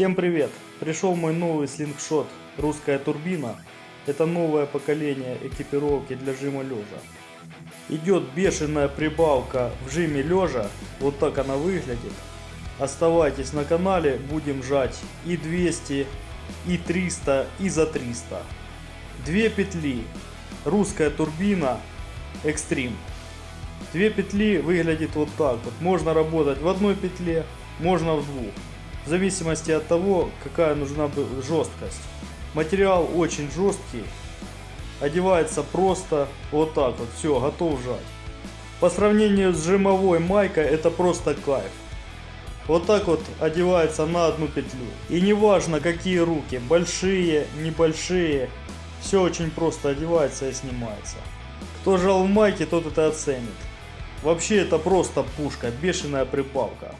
Всем привет! Пришел мой новый слингшот «Русская турбина». Это новое поколение экипировки для жима лежа. Идет бешеная прибавка в жиме лежа, вот так она выглядит. Оставайтесь на канале, будем жать и 200, и 300, и за 300. Две петли, русская турбина, экстрим. Две петли выглядит вот так вот. Можно работать в одной петле, можно в двух. В зависимости от того, какая нужна жесткость. Материал очень жесткий. Одевается просто вот так вот. Все, готов жать. По сравнению с жимовой майкой это просто кайф. Вот так вот одевается на одну петлю. И не важно какие руки, большие, небольшие. Все очень просто одевается и снимается. Кто жал в майке, тот это оценит. Вообще это просто пушка, бешеная припалка.